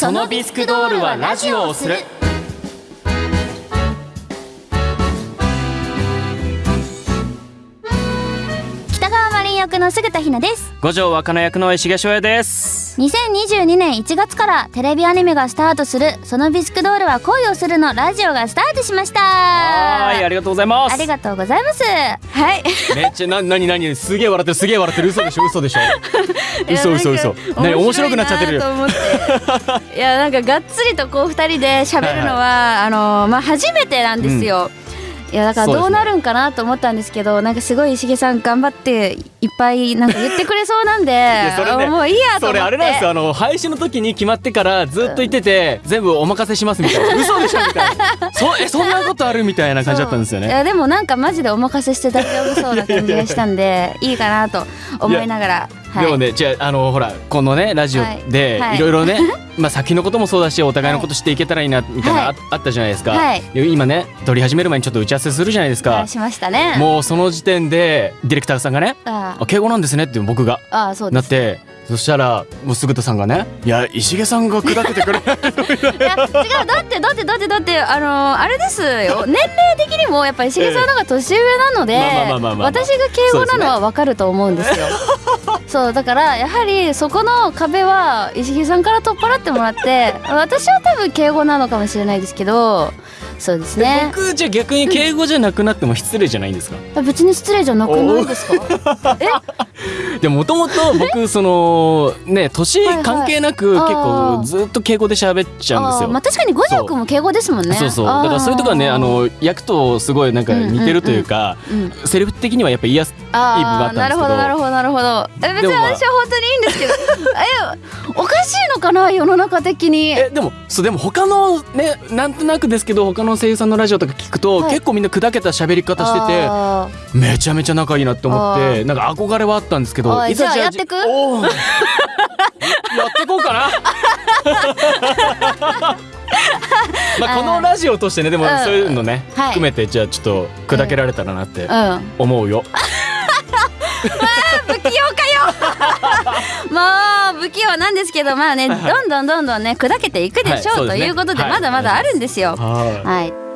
そのビスクドールはラジオをする。役の菅田ひなです。五条若菜役の石毛翔也です。2022年1月からテレビアニメがスタートする「そのビスクドールは恋をする」のラジオがスタートしました。はいありがとうございます。ありがとうございます。はい。めっちゃななになにすげえ笑ってるすげえ笑ってる。嘘でしょ嘘でしょ。嘘嘘嘘。何面白くなっちゃってるいやなんかがっつりとこう二人で喋るのは、あのまあ初めてなんですよ、いやだからどうなるんかなと思ったんですけどなんかすごい石毛さん頑張っていっぱいなんか言ってくれそうなんでやそれねもういいやと思って。それあれなんですよ。あの配信の時に決まってからずっと言ってて全部お任せしますみたいな。嘘でしょみたいな。そえそんなことあるみたいな感じだったんですよね。いやでもなんかマジでお任せして大丈夫そうな感じがしたんでいいかなと思いながらはい。でもねじゃああのほらこのねラジオではい。ろいろね、まあ先のこともそうだしお互いのこと知っていけたらいいなみたいな、はい。ああったじゃないですか、今ね撮り始める前にちょっと打ち合わせするじゃないですか、しましたね。もうその時点でディレクターさんがねあ「あ敬語なんですね」って僕がああそうなってそしたらもうすぐたさんがね「いや石毛さんが砕けてくれないと」みたいいや違うだってだってだってだってあのーあれですよ。年齢的にもやっぱ石毛さんの方が年上なので私が敬語なのはわかると思うんですよ。そうだからやはりそこの壁は石毛さんから取っ払ってもらって私は多分敬語なのかもしれないですけどそうですな。ね。僕じゃあ逆に敬語じゃなくなっても失礼じゃないんですか？別に失礼じゃなくないですか？え？でもともと僕そのね年関係なく結構ずっと敬語で喋っちゃうんですよ。まあ確かに五条くんも敬語ですもんね。そう。そう。だからそういうとこはねあの役とすごいなんか似てるというか、うん。セリフ的にはやっぱ言いやすいい部分ああったんですけど。るほどなるほどなるほど。え別に私は本当にいいんですけど。えのかな世の中的に。えでもそうでも他のねなんとなくですけど他の声優さんのラジオとか聞くと、はい。結構みんな砕けた喋り方しててあめちゃめちゃ仲いいなって思ってなんか憧れはあったんですけどおいいざじゃあやってく？やってこうかな。まあこのラジオとしてねでもうん。そういうのね、はい。含めてじゃあちょっと砕けられたらなって思うよ、不器用なんですけどまあねどんどんどんどんね砕けていくでしょう、ということではい。まだまだあるんですよ。はい。はい